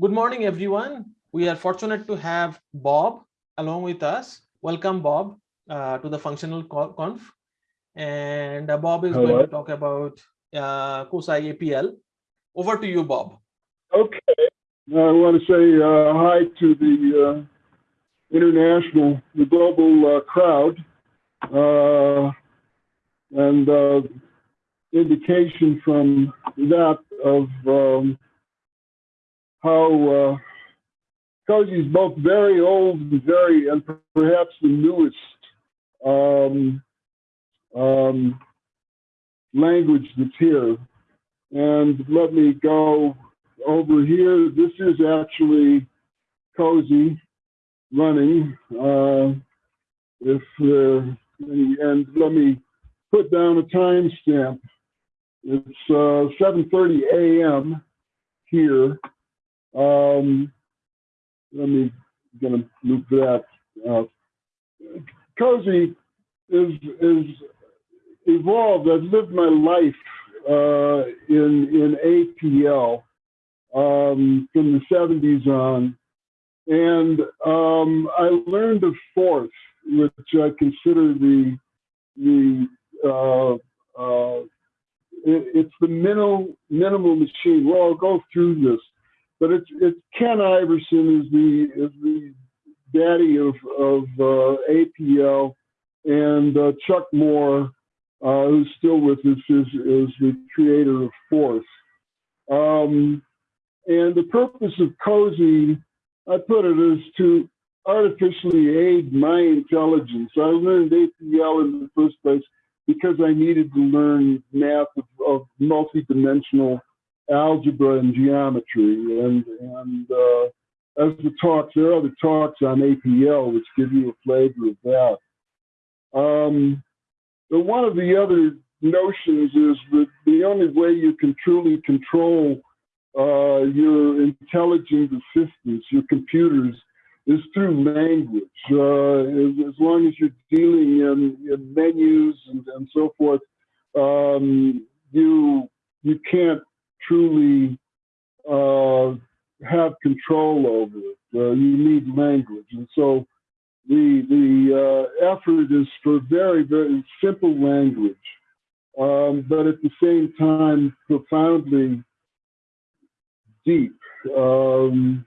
Good morning, everyone. We are fortunate to have Bob along with us. Welcome, Bob, uh, to the functional conf. And uh, Bob is going to talk about uh, CoSy APL. Over to you, Bob. Okay, I want to say uh, hi to the uh, international, the global uh, crowd, uh, and uh, indication from that of um, how uh, CoSy is both very old and very, and perhaps the newest um, um, language that's here. And let me go over here. This is actually CoSy running. Uh, if uh, and let me put down a timestamp. It's uh, 7:30 a.m. here. Um, let me gonna move that. Uh, CoSy is is evolved. I've lived my life uh, in in APL um, from the 70s on, and um, I learned of Forth, which I consider the the uh, uh, it, it's the minimal minimal machine. Well, I'll go through this, but it's it's Ken Iverson is the is the daddy of of uh, APL, and uh, Chuck Moore uh, who's still with us, is, is the creator of Forth. Um, and the purpose of CoSy, I put it, is to artificially aid my intelligence. I learned APL in the first place because I needed to learn math of, of multidimensional algebra and geometry. And, and uh, as the talks, there are other talks on APL which give you a flavor of that. Um, but one of the other notions is that the only way you can truly control uh, your intelligent assistants, your computers, is through language. Uh, as, as, long as you're dealing in, in menus and, and, so forth, um, you you can't truly uh, have control over it. Uh, you need language, and so the the uh, effort is for very very simple language, um, but at the same time profoundly deep. Because um,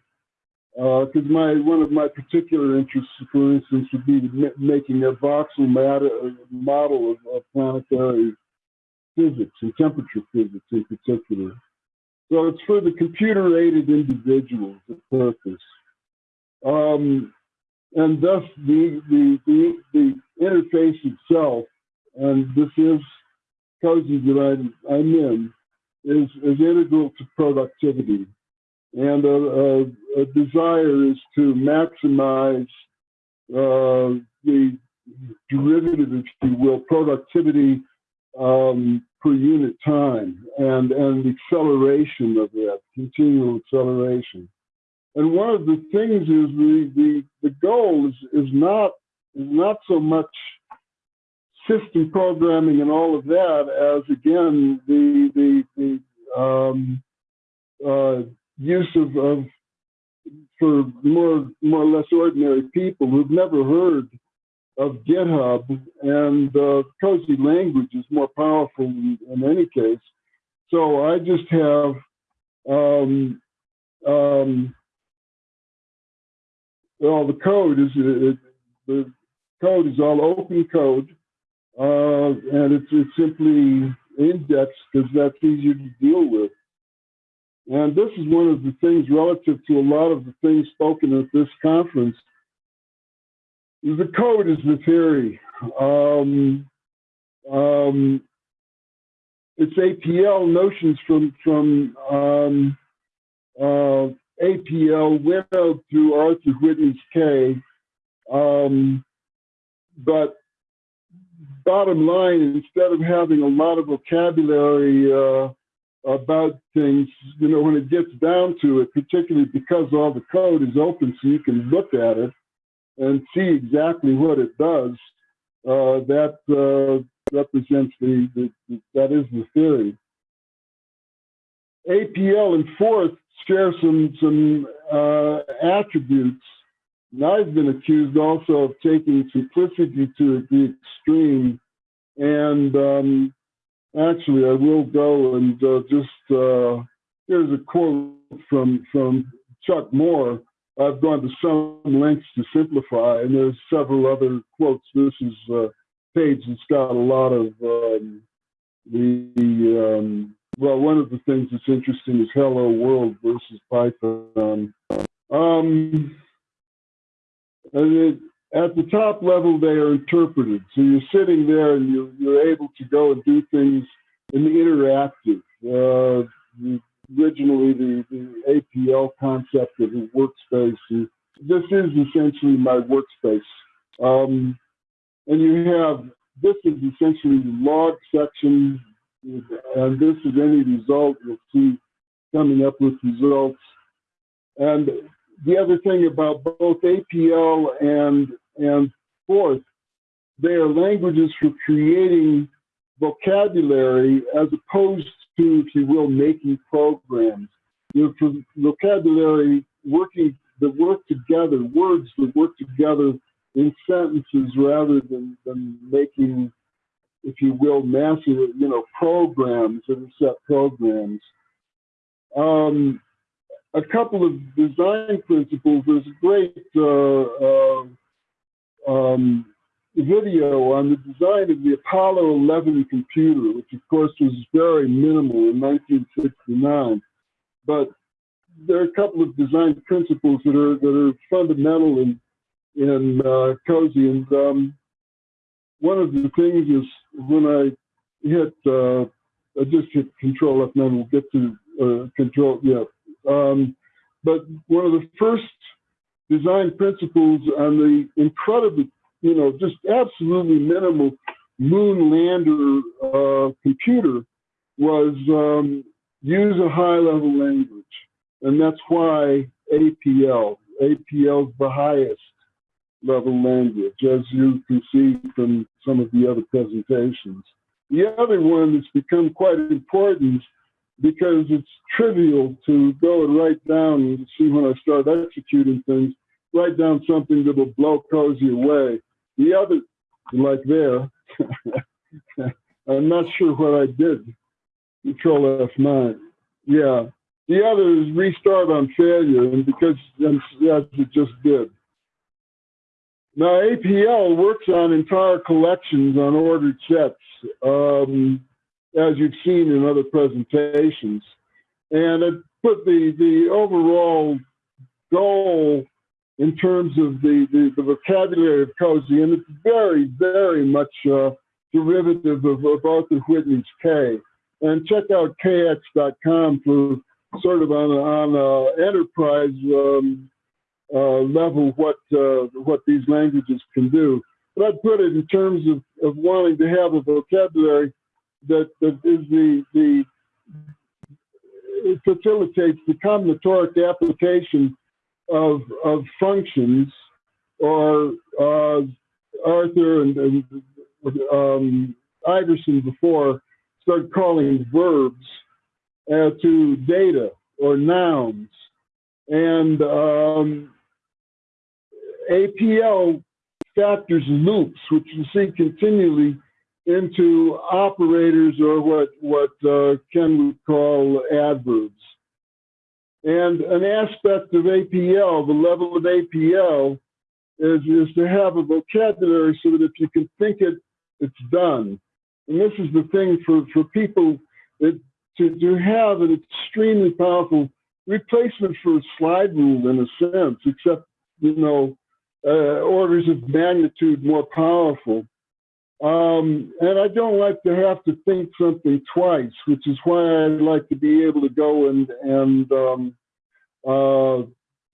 my one of my particular interests, for instance, would be making a voxel model of, of planetary physics and temperature physics in particular. So it's for the computer-aided individuals at purpose. Um, and thus the, the, the, the, interface itself, and this is CoSy that I'm, I'm in, is, is integral to productivity. And a, a, a desire is to maximize uh, the derivative, if you will, productivity um, per unit time and, and the acceleration of that, continual acceleration. And one of the things is the the, the goal is, is not is not so much system programming and all of that as again the the, the um, uh, use of, of for more more or less ordinary people who've never heard of GitHub and uh, CoSy language is more powerful in, in any case. So I just have um, um, well, the code is it, the code is all open code, uh, and it's, it's simply indexed because that's easier to deal with. And this is one of the things relative to a lot of the things spoken at this conference. The code is the theory. Um, um, it's APL notions from from um, uh, APL out through Arthur Whitney's K. Um, but bottom line, instead of having a lot of vocabulary uh, about things, you know, when it gets down to it, particularly because all the code is open so you can look at it and see exactly what it does, uh, that uh, represents the, the, the, that is the theory. APL and Forth share some some uh, attributes. And I've been accused also of taking simplicity to the extreme. And um, actually, I will go and uh, just uh, here's a quote from from Chuck Moore. I've gone to some lengths to simplify, and there's several other quotes. This is a page that's got a lot of um, the um, well, one of the things that's interesting is Hello World versus Python. Um, it, at the top level, they are interpreted. So you're sitting there and you're, you're able to go and do things in the interactive. Uh, originally, the, the APL concept of a workspace. is- This is essentially my workspace. Um, and you have, this is essentially the log section, and this is any result you'll see coming up with results. And the other thing about both APL and and Forth, they are languages for creating vocabulary as opposed to, if you will, making programs. You know, vocabulary working that work together, words that work together in sentences rather than, than making, if you will, massive, you know, programs set programs. Um, a couple of design principles. There's a great uh, uh, um, video on the design of the Apollo 11 computer, which of course was very minimal in 1969. But there are a couple of design principles that are that are fundamental in in uh, CoSy, and um, one of the things is when I hit, uh, I just hit Control F9. We'll get to uh, Control, yeah. Um, but one of the first design principles on the incredibly, you know, just absolutely minimal moon lander uh, computer was um, use a high level language. And that's why APL, APL is the highest level language, as you can see from some of the other presentations. The other one that's become quite important because it's trivial to go and write down and see when I start executing things, write down something that will blow CoSy away. The other, like there, I'm not sure what I did. Control F9. Yeah. The other is restart on failure, and because as it just did. Now, APL works on entire collections on ordered sets, um, as you've seen in other presentations. And it put the, the overall goal in terms of the, the, the vocabulary of CoSy, and it's very, very much uh, derivative of, of Arthur Whitney's K. And check out kx.com for sort of on, on enterprise um, uh, level what uh, what these languages can do. But I'd put it in terms of, of wanting to have a vocabulary that, that is the the it facilitates the combinatoric application of of functions or uh, Arthur and, and um, Iverson before started calling verbs uh, to data or nouns. And um, APL factors loops, which you see continually into operators or what, what uh, Ken call adverbs. And an aspect of APL, the level of APL, is, is to have a vocabulary so that if you can think it, it's done. And this is the thing for, for people that to, to have an extremely powerful replacement for a slide rule in a sense, except, you know, uh, orders of magnitude more powerful. Um, and I don't like to have to think something twice, which is why I'd like to be able to go and, and um, uh,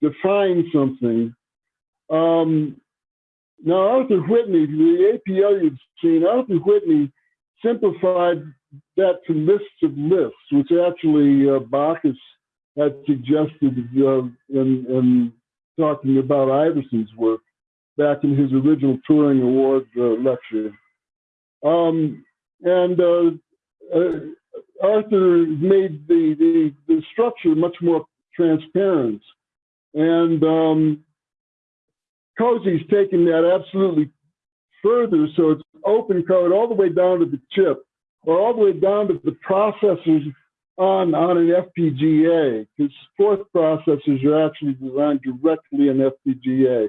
define something. Um, now, Arthur Whitney, the APL you've seen, Arthur Whitney simplified that to lists of lists, which actually uh, Backus had suggested uh, in, in talking about Iverson's work back in his original Turing Award uh, lecture. Um, and uh, uh, Arthur made the, the, the structure much more transparent. And um, CoSy's taking that absolutely further, so it's open code all the way down to the chip, or all the way down to the processors on, on an FPGA, because Forth processors are actually designed directly in FPGA.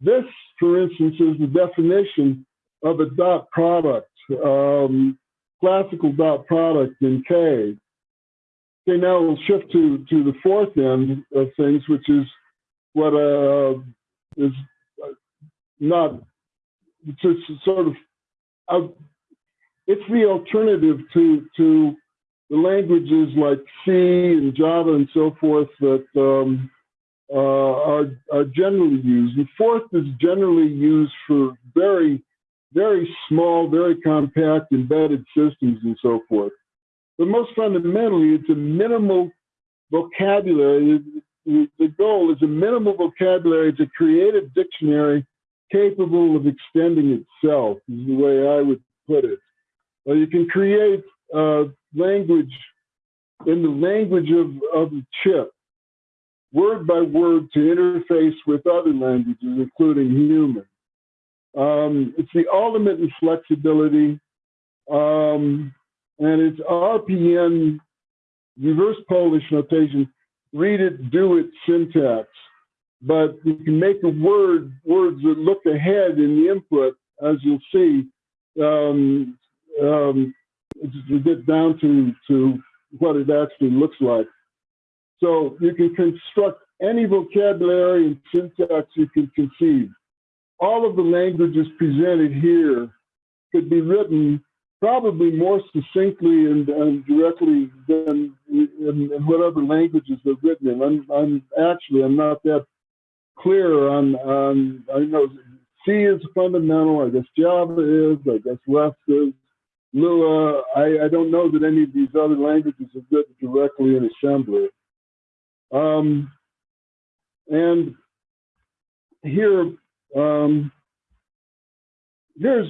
This, for instance, is the definition of a dot product, um, classical dot product in K. Okay, now we'll shift to, to the Forth end of things, which is what uh, is uh, not, just sort of, uh, it's the alternative to, to the languages like C and Java and so forth that um, uh, are, are generally used. And Forth is generally used for very, very small, very compact embedded systems and so forth. But most fundamentally, it's a minimal vocabulary. The goal is a minimal vocabulary to create a dictionary capable of extending itself, is the way I would put it. Uh, you can create uh, language in the language of, of the chip, word by word to interface with other languages, including human. Um, it's the ultimate in flexibility, um, and it's RPN, reverse Polish notation, read it, do it syntax. But you can make a word, words that look ahead in the input, as you'll see, um, um, to get down to, to what it actually looks like. So you can construct any vocabulary and syntax you can conceive. All of the languages presented here could be written probably more succinctly and, and directly than in, in whatever languages they're written in. I'm, I'm actually, I'm not that clear on, on, I know C is fundamental, I guess Java is, I guess Rust is. Lua, I, I don't know that any of these other languages are written directly in assembly. Um, and here, um, here's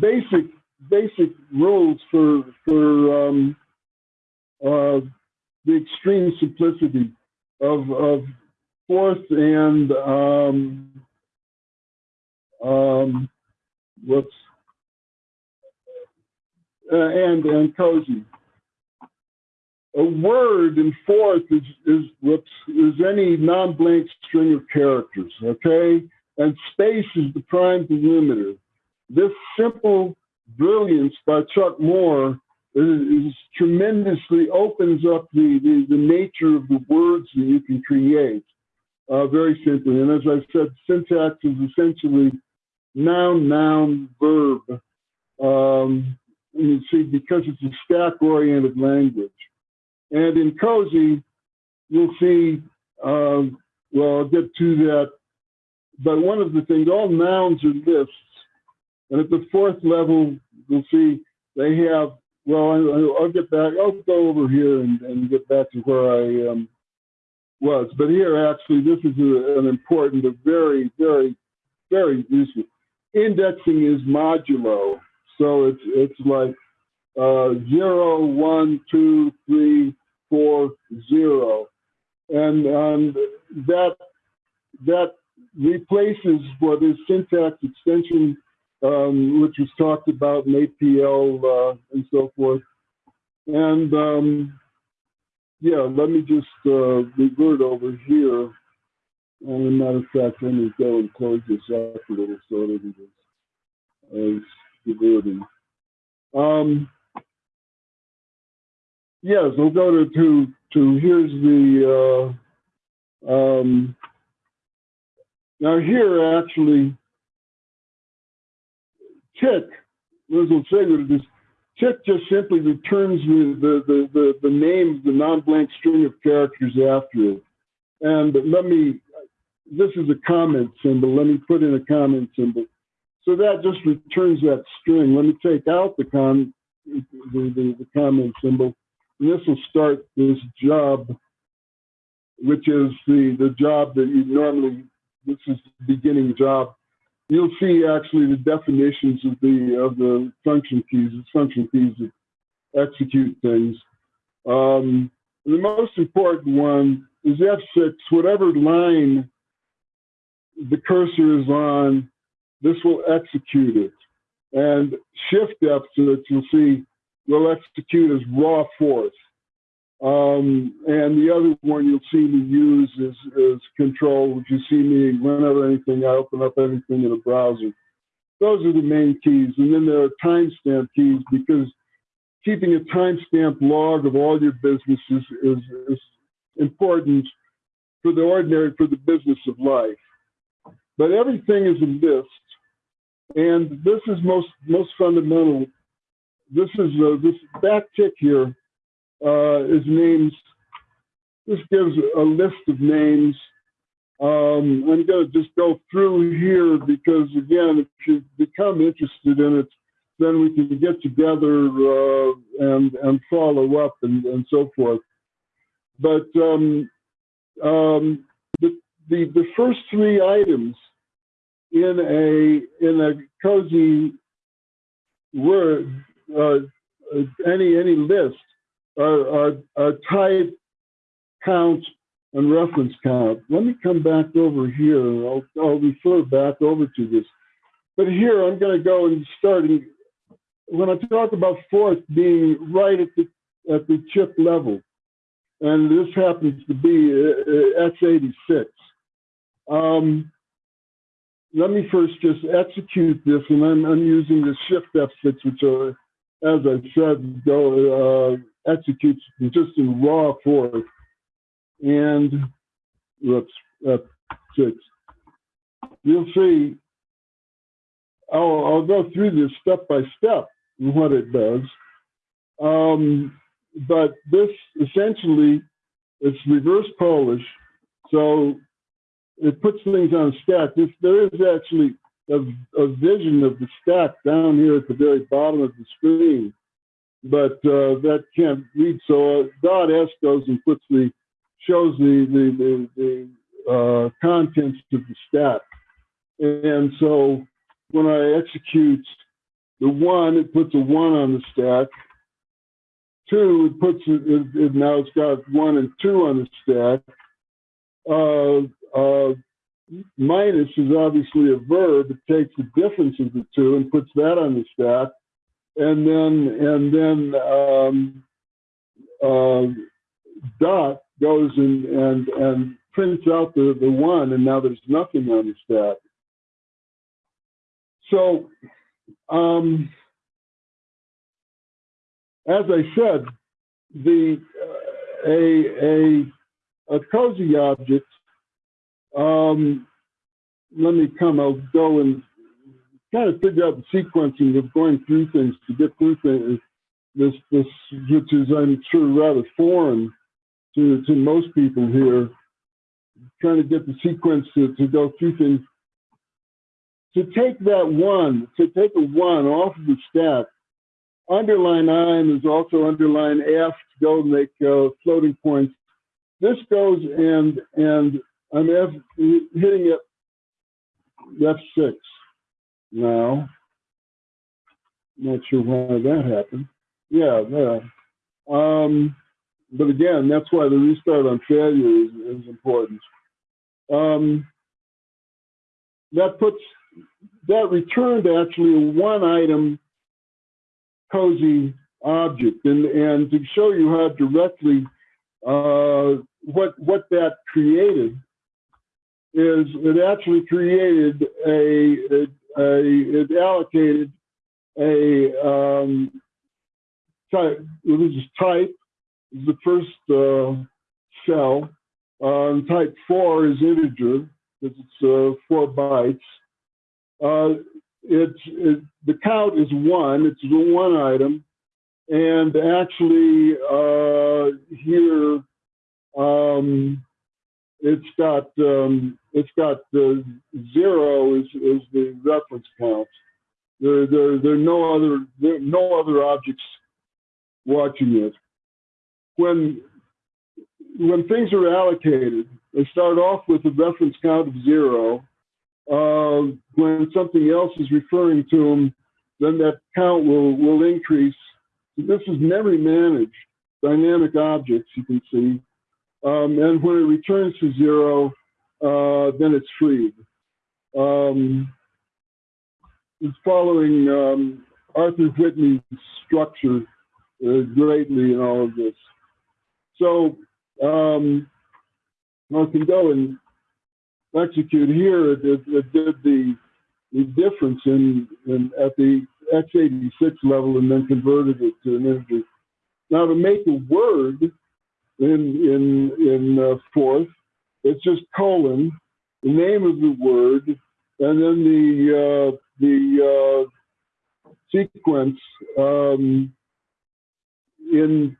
basic basic rules for for um, uh, the extreme simplicity of of Forth and um, um, what's uh, and and CoSy. A word in Forth is is any non-blank string of characters, okay? And space is the prime delimiter. This simple brilliance by Chuck Moore is, is tremendously opens up the, the, the nature of the words that you can create uh, very simply. And as I said, syntax is essentially noun, noun, verb. Um, you see, because it's a stack-oriented language. And in CoSy, you'll see, uh, well, I'll get to that. But one of the things, all nouns are lists. And at the Forth level, you'll see they have, well, I, will get back, I'll go over here and, and, get back to where I um, was. But here, actually, this is a, an important, a very, very, very useful. Indexing is modulo. So it's it's like uh, zero, one, two, three, four, zero, and um, that that replaces what is syntax extension, um, which was talked about in APL uh, and so forth. And um, yeah, let me just uh, revert over here. And a matter of fact, let me go and close this up a little so that it is stability. Um, yes, we'll go to, to, to here's the, uh, um, now here actually, tick, Liz will say that this tick just simply returns the, the, the, the, the name of the non-blank string of characters after it. And let me, this is a comment symbol. Let me put in a comment symbol. So that just returns that string. Let me take out the, con, the, the, the comment symbol. This will start this job, which is the, the job that you normally, this is the beginning job. You'll see actually the definitions of the of the function keys, the function keys that execute things. Um, The most important one is F6, whatever line the cursor is on, this will execute it. And Shift F6, you'll see, will execute as raw Forth. Um, and the other one you'll see me use is, is Control, which you see me whenever anything, I open up anything in a browser. Those are the main keys. And then there are timestamp keys because keeping a timestamp log of all your businesses is, is important for the ordinary, for the business of life. But everything is a list. And this is most, most fundamental. This is uh, this back tick here uh, is names. This gives a list of names. Um, I'm going to just go through here because, again, if you become interested in it, then we can get together uh, and and follow up and, and so forth. But um, um, the, the the first three items in a in a CoSy word uh, any any list are, are, type count and reference count. Let me come back over here. I'll, I'll refer back over to this. But here I'm going to go and starting when I talk about Forth being right at the at the chip level, and this happens to be uh, x86. Um, let me first just execute this, and I'm, I'm using the Shift F6, which, are, as I said, go uh, executes just in raw form. And whoops, F6. You'll see. I'll, I'll go through this step by step and what it does. Um, but this essentially, it's reverse Polish. So it puts things on stack. This, there is actually a, a, vision of the stack down here at the very bottom of the screen, but uh, that can't read. So uh, dot S goes and puts the shows the the the, the uh, contents of the stack, and so when I execute the one, it puts a one on the stack. Two, it puts it, it, it now it's got one and two on the stack. Uh, uh, minus is obviously a verb. It takes the difference of the two and puts that on the stack, and then and then um, uh, dot goes and and and prints out the the one, and now there's nothing on the stack. So, um, as I said, the uh, a a a CoSy object um, let me come, I'll go and kind of figure out the sequencing of going through things to get through things. This, this, which is, I'm sure, rather foreign to, to most people here, trying to get the sequence to, to go through things. To take that one, to take a one off of the stack, underline I and also underline F to go make uh, floating points. This goes and and I'm hitting it F6 now. Not sure why that happened. Yeah, there. Um, but again, that's why the restart on failure is, is important. Um, that puts that returned actually a one item CoSy object and and to show you how directly uh, what what that created is it actually created a, a, a it allocated a um, type, is type, is the first uh, cell. Um, type four is integer, because it's uh, four bytes. Uh, it's it, the count is one. It's the one item, and actually uh, here um, it's got um, it's got the zero is, is the reference count. There, there, there are no other there no other objects watching it. When when things are allocated, they start off with a reference count of zero. Uh, when something else is referring to them, then that count will will increase. This is memory managed. dynamic objects, you can see. Um, and when it returns to zero, uh, then it's freed. Um, it's following um, Arthur Whitney's structure uh, greatly in all of this. So um, I can go and execute here. It, did the, the difference in, in at the x86 level and then converted it to an integer. Now to make a word in in in uh, Forth, it's just colon, the name of the word, and then the uh, the uh, sequence. Um, in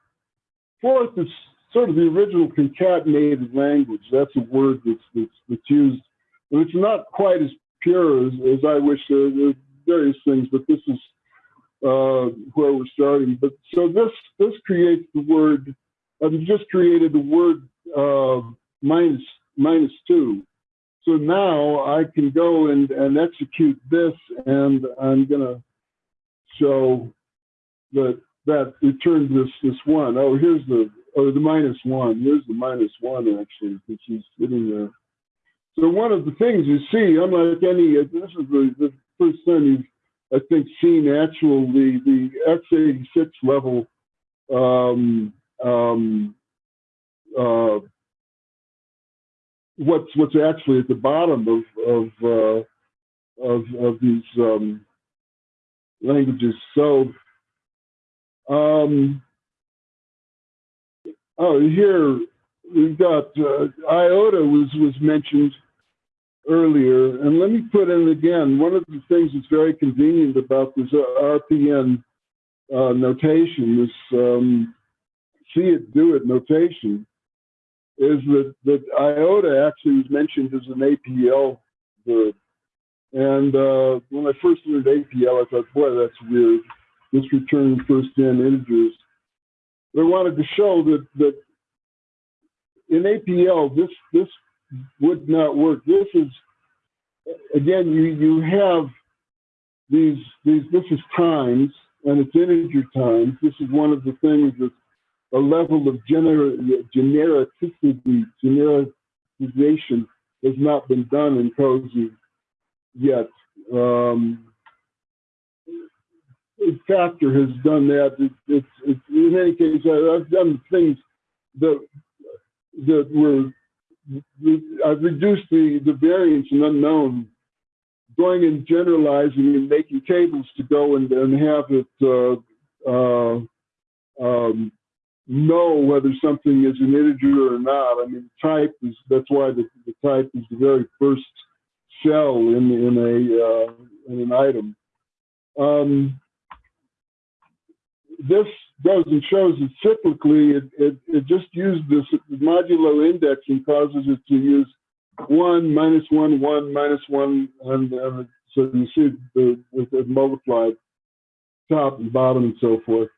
Forth, it's sort of the original concatenated language. That's a word that's that's, that's used, and it's not quite as pure as, as I wish. There, are various things, but this is uh, where we're starting. But so this this creates the word. I've just created the word uh, minus minus two. So now I can go and, and execute this, and I'm gonna show that that returns this this one. Oh, here's the oh the minus one. Here's the minus one actually, which is sitting there. So one of the things you see, unlike any, this is the, the first time you've I think seen actual the the x86 level um, um, uh, what's what's actually at the bottom of of uh, of, of these um, languages. So um, oh here we've got uh, iota was was mentioned earlier, and let me put in again, one of the things that's very convenient about this RPN uh, notation, this um, see it, do it notation, is that, that iota actually was mentioned as an APL verb. And uh, when I first learned APL, I thought, boy, that's weird. This returns first in integers. But I wanted to show that, that in APL, this, this would not work. This is again, you you have these these. This is times, and it's integer times. This is one of the things that a level of gener genericity, genericization has not been done in CoSy yet. Um, Factor has done that. It, in any case, I, I've done things that that were I've reduced the, the variance and unknown, going and generalizing and making tables to go and, and have it uh, uh, um, know whether something is an integer or not. I mean, type is that's why the, the type is the very first cell in in a uh, in an item. Um, this goes and shows that cyclically it, it, it just used this modulo indexing causes it to use one minus one one minus one and, and so you see the, it multiplied top and bottom and so forth.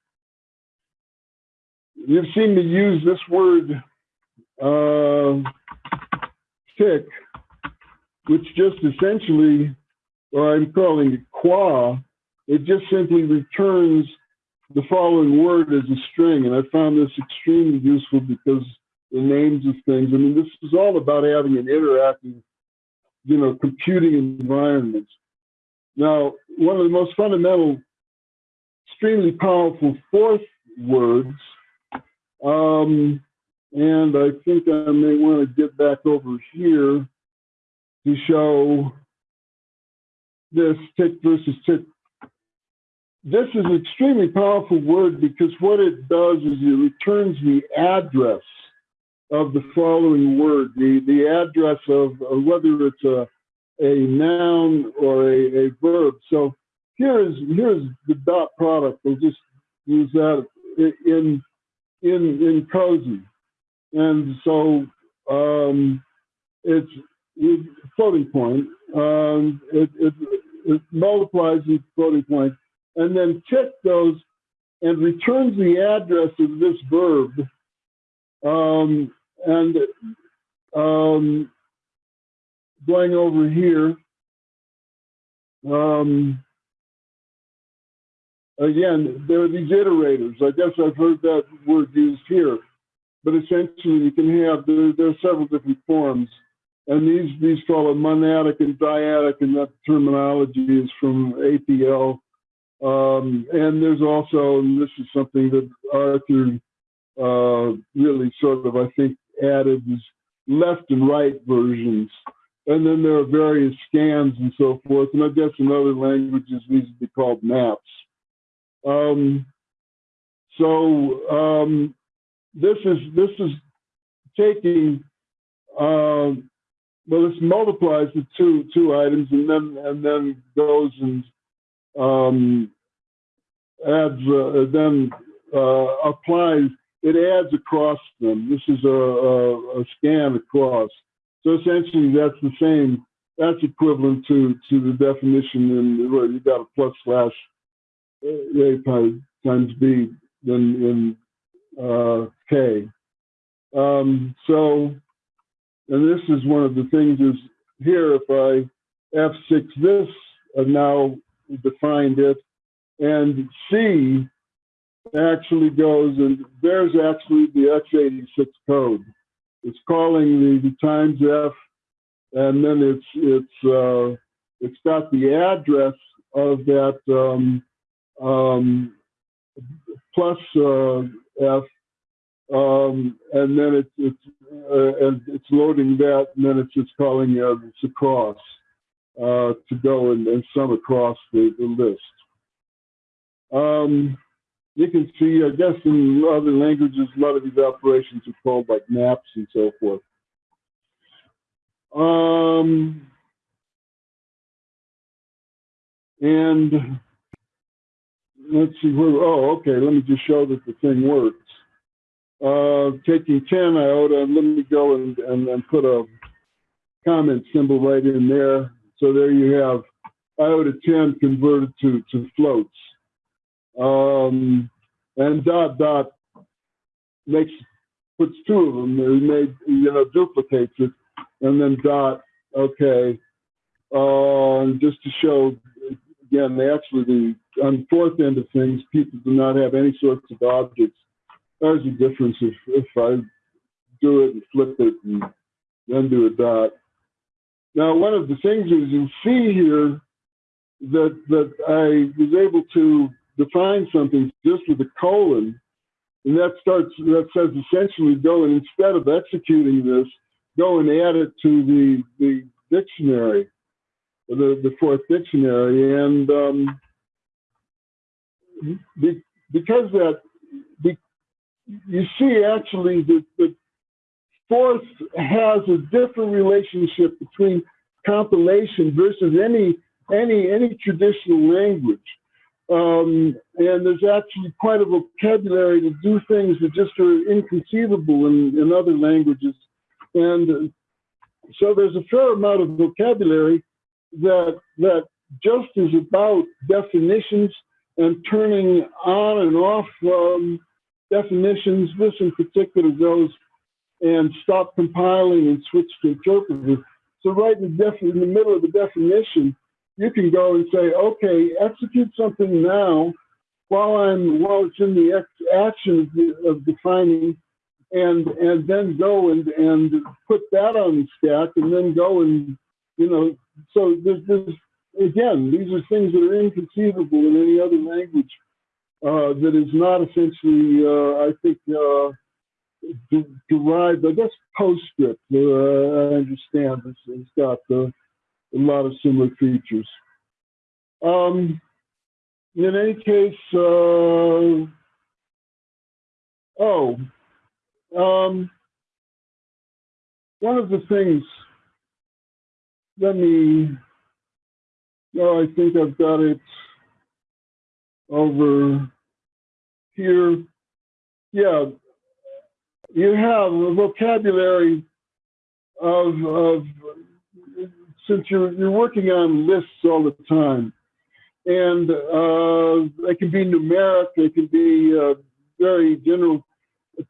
You've seen me use this word uh, tick, which just essentially, or I'm calling it qua, it just simply returns the following word as a string, and I found this extremely useful because the names of things. I mean, this is all about having an interactive, you know, computing environment. Now, one of the most fundamental, extremely powerful Forth words, um, and I think I may want to get back over here to show this tick versus tick this is an extremely powerful word because what it does is it returns the address of the following word, the, the address of, of whether it's a, a noun or a, a verb. So here is here's the dot product. We'll just use that in in in CoSy. And so um, it's, floating point. Um, it, it, it multiplies the floating point and then tick those and returns the address of this verb. Um, and um, going over here, um, again, there are these iterators. I guess I've heard that word used here, but essentially you can have there, there are several different forms, and these these follow monadic and dyadic, and that terminology is from APL. Um, and there's also, and this is something that Arthur uh, really sort of I think added is left and right versions. And then there are various scans and so forth. And I guess in other languages, these would be called maps. Um, so um, this is this is taking uh, well, this multiplies the two two items and then and then goes and um, adds uh, then uh, applies it adds across them. This is a, a, a scan across. So essentially, that's the same. That's equivalent to to the definition in where you got a plus slash a pi times b then in uh, k. Um, so, and this is one of the things is here. If I f6 this, I've now defined it, and c actually goes and there's actually the x86 code. It's calling the, the times f, and then it's it's uh, it's got the address of that um, um, plus uh, f, um, and then it's it's uh, and it's loading that, and then it's just calling uh, it's across uh, to go and, and sum across the, the list. Um, you can see, I guess in other languages, a lot of these operations are called like maps and so forth. Um, and let's see where, oh, okay, let me just show that the thing works. Uh, taking 10 iota, let me go and, and, and put a comment symbol right in there. So there you have iota 10 converted to, to floats. Um, and dot dot makes puts two of them. They made you know duplicates it, and then dot okay, uh, just to show again they actually the on the Forth end of things people do not have any sorts of objects. There's a difference if if I do it and flip it and then do a dot. Now one of the things is you see here that that I was able to define something just with a colon, and that starts that says essentially go and instead of executing this, go and add it to the the dictionary, the the Forth dictionary, and um, be, because that be, you see actually the, the Forth has a different relationship between compilation versus any any any traditional language. Um, and there's actually quite a vocabulary to do things that just are inconceivable in, in other languages. And so there's a fair amount of vocabulary that that just is about definitions and turning on and off um, definitions. This in particular goes and stop compiling and switch to interpreter. So right in the, in the middle of the definition, you can go and say, okay, execute something now while I'm while it's in the action of, defining, and and then go and and put that on the stack, and then go and you know. So there's, there's again, these are things that are inconceivable in any other language uh, that is not essentially, uh, I think, uh, de derived. I guess PostScript. Uh, I understand this has got the a lot of similar features. Um, in any case, uh, oh, um, one of the things, let me, oh, I think I've got it over here. Yeah, you have a vocabulary of, of since you're you're working on lists all the time, and uh, they can be numeric, they can be uh, very general.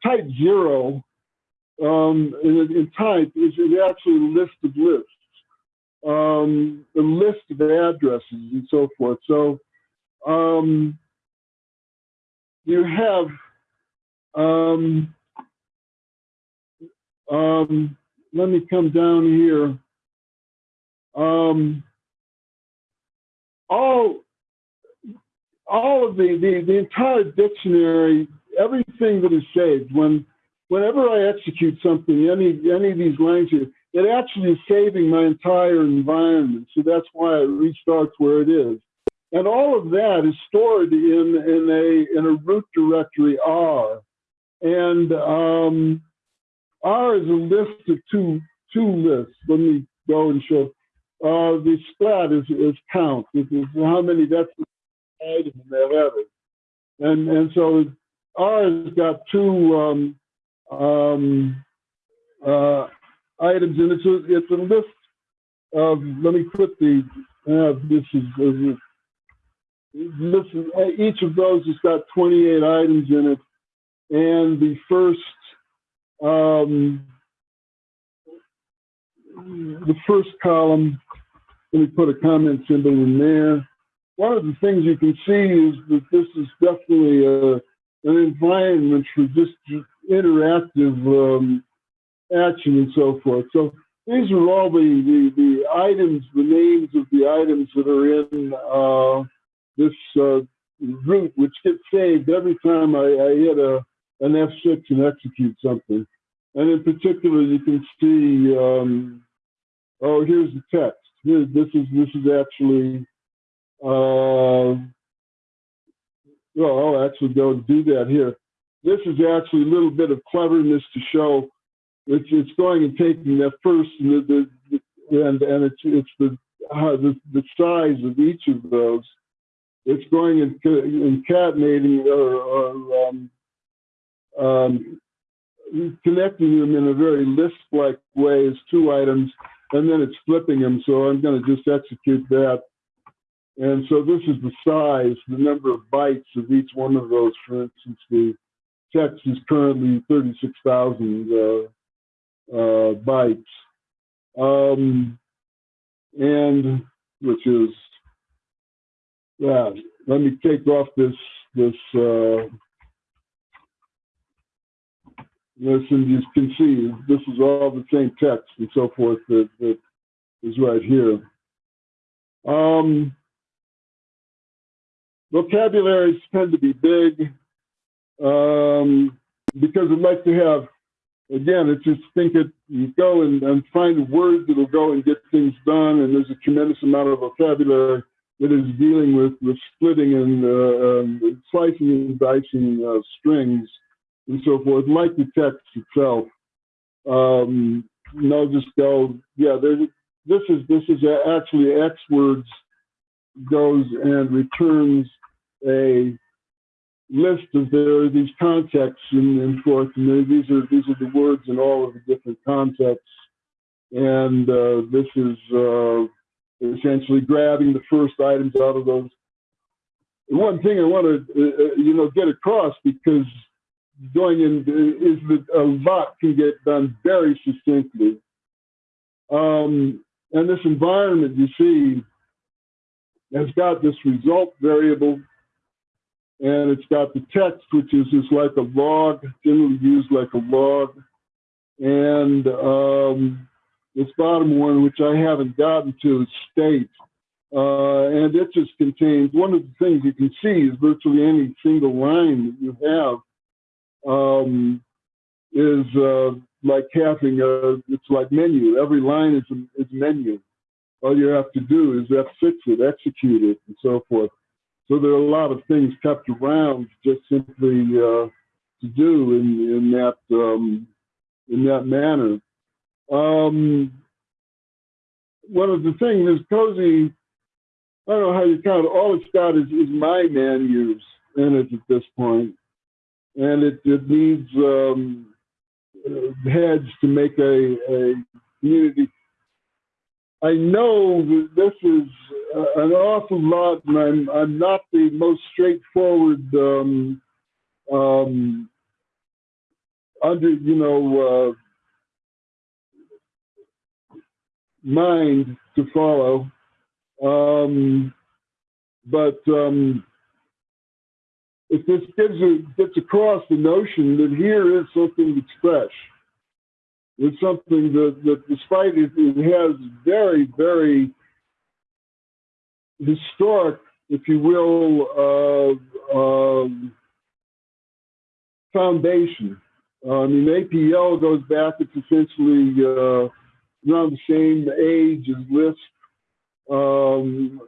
Type zero um, in, in, type is, is actually a list of lists, um, a list of addresses and so forth. So um, you have um, um, let me come down here. Um, all all of the, the the entire dictionary, everything that is saved when whenever I execute something, any any of these here, it actually is saving my entire environment. So that's why it restarts where it is. And all of that is stored in, in a in a root directory R. And um, R is a list of two two lists. Let me go and show. Uh, the splat is, is count. This is how many that's the item header. And and so R has got two um, um, uh, items, and it's a it's a list of. Let me put the. Uh, this is. Uh, this is, each of those has got 28 items in it, and the first um, the first column. Let me put a comment symbol in there. One of the things you can see is that this is definitely a, an environment for just interactive um, action and so forth. So these are all the, the, the, items, the names of the items that are in uh, this uh, root, which gets saved every time I, I hit a, an F6 and execute something. And in particular, you can see, um, oh, here's the text. Here, this is this is actually, uh, well, I'll actually go and do that here. This is actually a little bit of cleverness to show it's it's going and taking that first and the, the and and it's it's the, uh, the the size of each of those. It's going and concatenating or, or um, um, connecting them in a very list-like way as two items, and then it's flipping them. So I'm going to just execute that. And so this is the size, the number of bytes of each one of those. For instance, the text is currently 36,000 uh, bytes. Um, and which is, yeah, let me take off this, this, uh, this, and you can see this is all the same text and so forth that, that is right here. Um, vocabularies tend to be big um, because I'd like to have again, it's just think it, you go and, and find words that'll go and get things done. And there's a tremendous amount of vocabulary that is dealing with, with splitting and uh, um, slicing and dicing uh, strings and so forth, like the text itself. Um, and I'll just go, yeah, there's, this is, this is actually X words goes and returns a list of there are these contexts and, forth, and these are these are the words in all of the different contexts, and uh, this is uh, essentially grabbing the first items out of those. one thing I want to uh, uh, you know get across because going in is that a lot can get done very succinctly. Um, and this environment you see has got this result variable and it's got the text, which is just like a log, generally used like a log, and um, this bottom one, which I haven't gotten to, state. Uh, and it just contains, one of the things you can see is virtually any single line that you have um, is uh, like having a, it's like menu. Every line is a, is menu. All you have to do is F6 it, execute it, and so forth. So there are a lot of things kept around just simply uh, to do in, in that um, in that manner. Um, one of the things is CoSy. I don't know how you count. All it's got is, is my menus in it at this point, and it, it needs um, heads to make a, a community I know that this is uh, an awful lot, and I'm I'm not the most straightforward um, um, under you know uh, mind to follow, um, but um, if this gives a, gets across the notion that here is something that's fresh. It's something that, that despite it, it has very, very historic, if you will, uh, um, foundation. Uh, I mean, APL goes back, it's essentially uh, around the same age as Lisp. Um,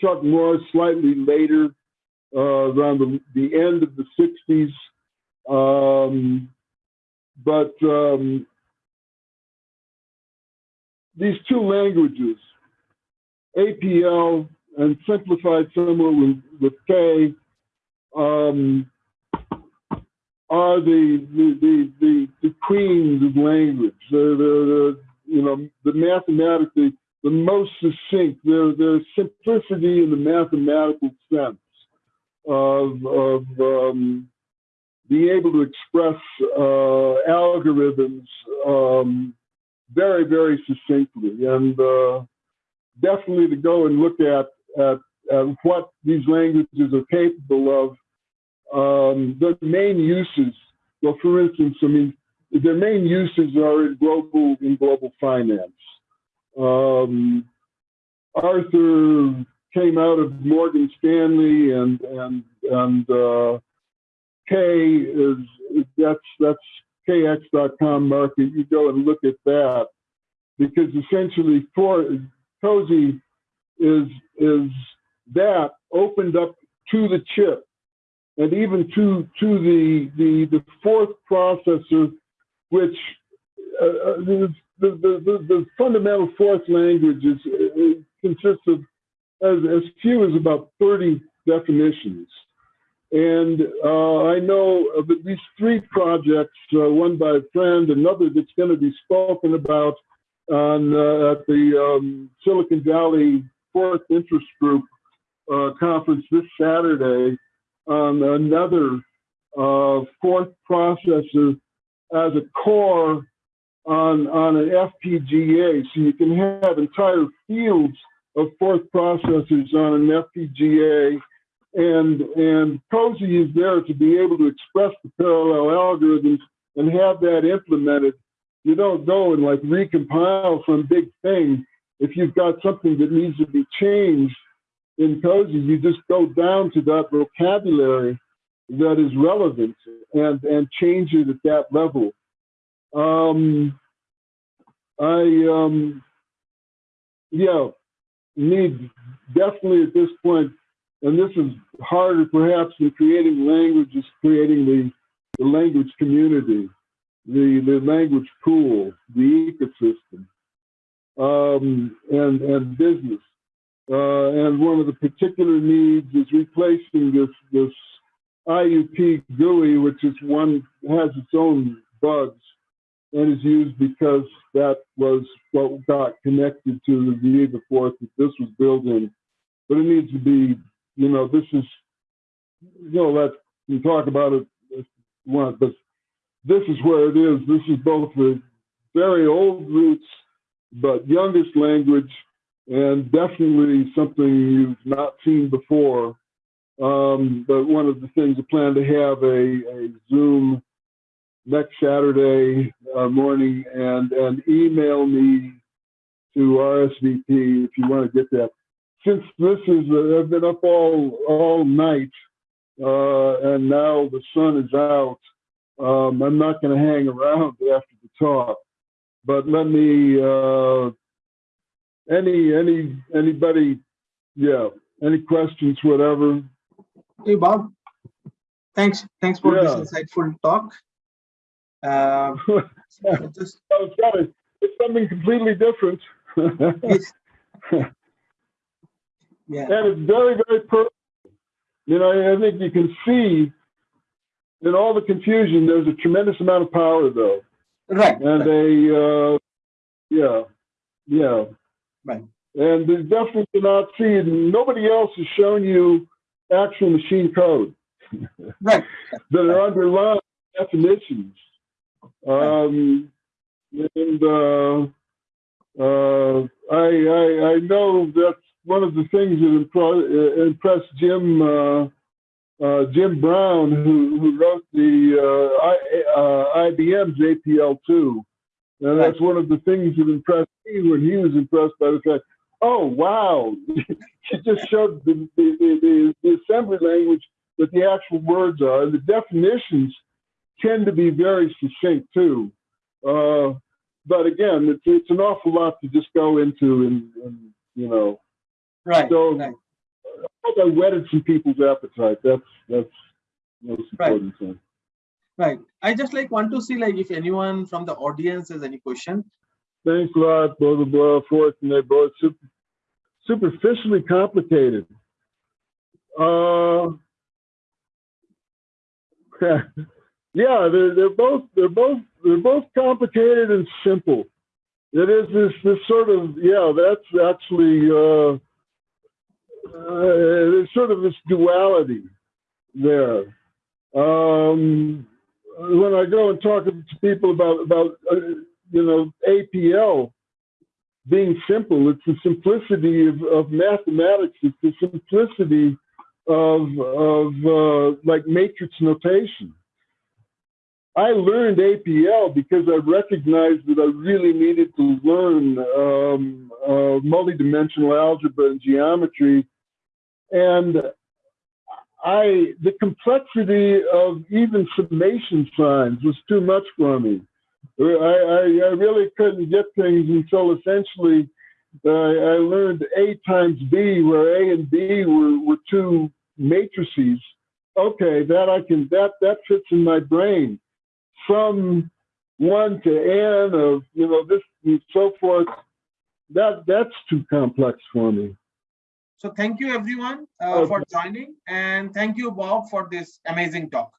Chuck Moore's slightly later, uh, around the, the end of the 60s. Um, but um, these two languages, APL and simplified somewhat with, with K, um, are the the, the, the, the queens of language. They're, they're, they're, you know, the mathematically, the most succinct, their, their simplicity in the mathematical sense of, of um, being able to express uh, algorithms um, very, very succinctly. And uh, definitely to go and look at, at, at what these languages are capable of um, the main uses, well, for instance, I mean, their main uses are in global in global finance. Um, Arthur came out of Morgan Stanley, and and and uh, K is that's that's kx.com market. You go and look at that because essentially, for CoSy is is that opened up to the chip and even to to the the the Forth processor, which uh, uh the, the, the, the fundamental Forth language is consists of as, as few as about 30 definitions. And uh, I know of at least three projects, uh, one by a friend, another that's going to be spoken about on uh, at the um, Silicon Valley Forth Interest Group conference this Saturday on another uh, Forth processor as a core on, on an FPGA. So you can have entire fields of Forth processors on an FPGA. And, and CoSy is there to be able to express the parallel algorithms and have that implemented. You don't go and like recompile some big thing. If you've got something that needs to be changed, in CoSy, you just go down to that vocabulary that is relevant and, and change it at that level. Um, I, um, yeah, need definitely at this point, and this is harder perhaps than creating languages, creating the, the language community, the, the language pool, the ecosystem, um, and, and business. Uh, and one of the particular needs is replacing this this IUP GUI, which is one has its own bugs and is used because that was what got connected to the Viega Forth that this was built in. But it needs to be, you know, this is, you know, let's we talk about it want, but this is where it is. This is both the very old roots, but youngest language and definitely something you've not seen before. Um, but one of the things I plan to have a, a Zoom next Saturday uh, morning and, and email me to RSVP if you want to get that. Since this is, uh, I've been up all, all night uh, and now the sun is out, um, I'm not going to hang around after the talk. But let me uh, any any anybody yeah any questions whatever hey bob thanks thanks for Yeah. this insightful talk uh, just Oh, it. it's something completely different yes. Yeah and it's very very personal you know i think you can see in all the confusion there's a tremendous amount of power though right, and right. a uh yeah yeah Right. and there's definitely not see nobody else has shown you actual machine code right that are underlying definitions. Um, and uh, uh, I, I, I know that's one of the things that uh, impressed Jim uh, uh, Jim Brown, who, who wrote the uh, I, uh, IBM's APL2. And that's one of the things that impressed me when he was impressed by the fact, oh, wow, she just showed the, the, the, the, the assembly language that the actual words are. And the definitions tend to be very succinct too. Uh, but again, it's, it's an awful lot to just go into and, and you know, Right, so right. I whetted some people's appetite. That's, that's most Right. important thing. Right. I just like want to see like if anyone from the audience has any question. Thanks a lot, blah, blah, blah, forth and they're both super, superficially complicated. Uh, yeah, they're, they're both, they're both, they're both complicated and simple. It is this, this sort of, yeah, that's actually, uh, there's sort of this duality there. Um, when I go and talk to people about, about, uh, you know, APL being simple. It's the simplicity of, of mathematics. It's the simplicity of, of uh, like matrix notation. I learned APL because I recognized that I really needed to learn um, uh, multidimensional algebra and geometry. And I, the complexity of even summation signs was too much for me. I, I, I really couldn't get things until essentially uh, I learned A times B, where A and B were, were two matrices. Okay, that I can that that fits in my brain. From one to n of you know this and so forth. That that's too complex for me. So thank you everyone uh, Okay. for joining and thank you Bob for this amazing talk.